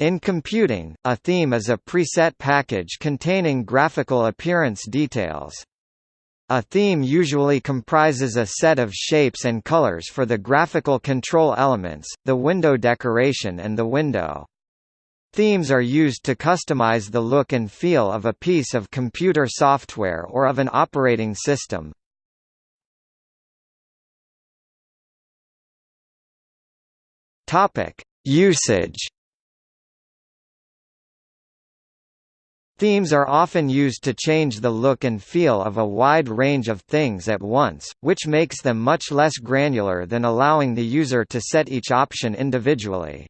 In computing, a theme is a preset package containing graphical appearance details. A theme usually comprises a set of shapes and colors for the graphical control elements, the window decoration and the window. Themes are used to customize the look and feel of a piece of computer software or of an operating system. Usage. Themes are often used to change the look and feel of a wide range of things at once, which makes them much less granular than allowing the user to set each option individually.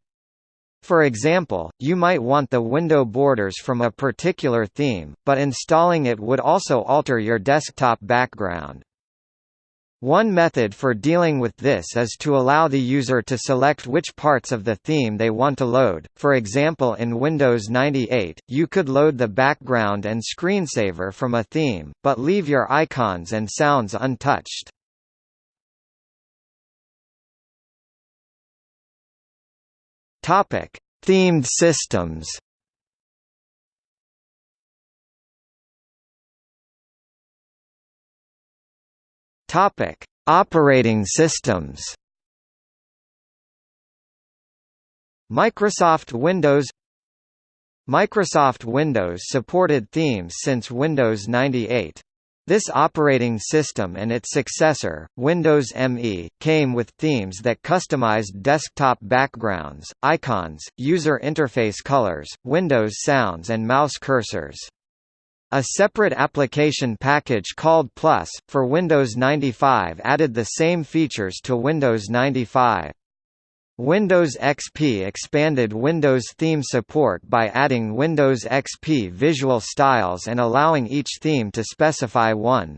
For example, you might want the window borders from a particular theme, but installing it would also alter your desktop background. One method for dealing with this is to allow the user to select which parts of the theme they want to load. For example, in Windows 98, you could load the background and screensaver from a theme, but leave your icons and sounds untouched. Topic: Themed systems. Topic: Operating systems. Microsoft Windows Microsoft Windows supported themes since Windows 98. This operating system and its successor, Windows ME, came with themes that customized desktop backgrounds, icons, user interface colors, Windows sounds and mouse cursors. A separate application package called Plus, for Windows 95 added the same features to Windows 95. Windows XP expanded Windows theme support by adding Windows XP visual styles and allowing each theme to specify one.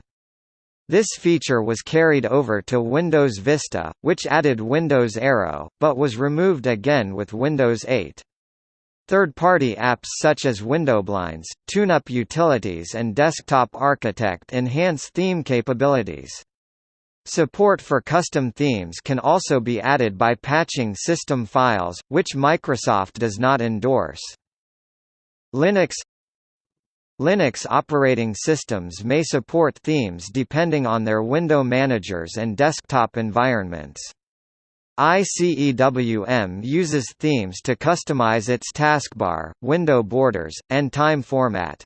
This feature was carried over to Windows Vista, which added Windows Aero, but was removed again with Windows 8. Third-party apps such as WindowBlinds, TuneUp Utilities and Desktop Architect enhance theme capabilities. Support for custom themes can also be added by patching system files, which Microsoft does not endorse. Linux Linux operating systems may support themes depending on their window managers and desktop environments. ICEWM uses themes to customize its taskbar, window borders, and time format.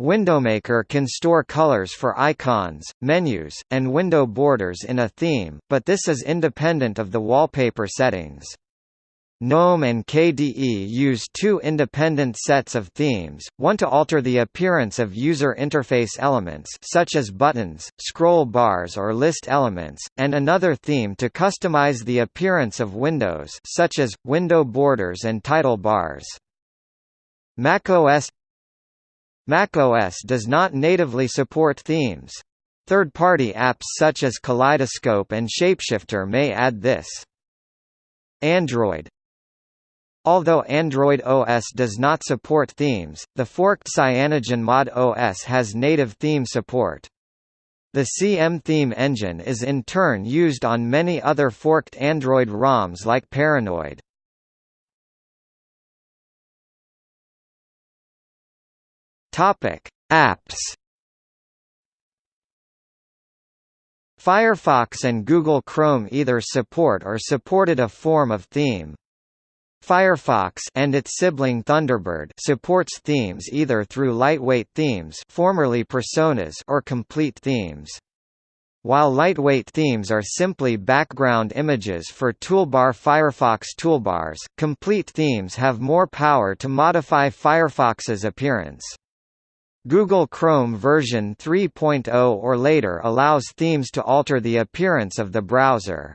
WindowMaker can store colors for icons, menus, and window borders in a theme, but this is independent of the wallpaper settings. GNOME and KDE use two independent sets of themes, one to alter the appearance of user interface elements such as buttons, scroll bars or list elements, and another theme to customize the appearance of windows such as, window borders and title bars. macOS macOS does not natively support themes. Third-party apps such as Kaleidoscope and Shapeshifter may add this. Android Although Android OS does not support themes, the forked CyanogenMod OS has native theme support. The CM theme engine is in turn used on many other forked Android ROMs like Paranoid. Apps. Firefox and Google Chrome either support or supported a form of theme. Firefox and its sibling Thunderbird supports themes either through lightweight themes, formerly personas, or complete themes. While lightweight themes are simply background images for toolbar Firefox toolbars, complete themes have more power to modify Firefox's appearance. Google Chrome version 3.0 or later allows themes to alter the appearance of the browser.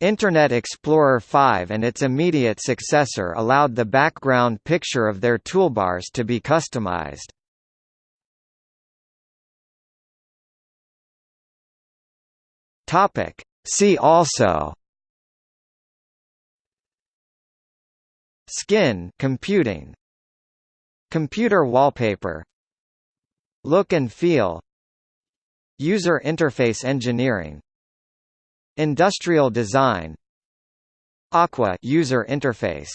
Internet Explorer 5 and its immediate successor allowed the background picture of their toolbars to be customized. Topic. See also. Skin computing. Computer wallpaper. Look and feel. User interface engineering Industrial design. Aqua user interface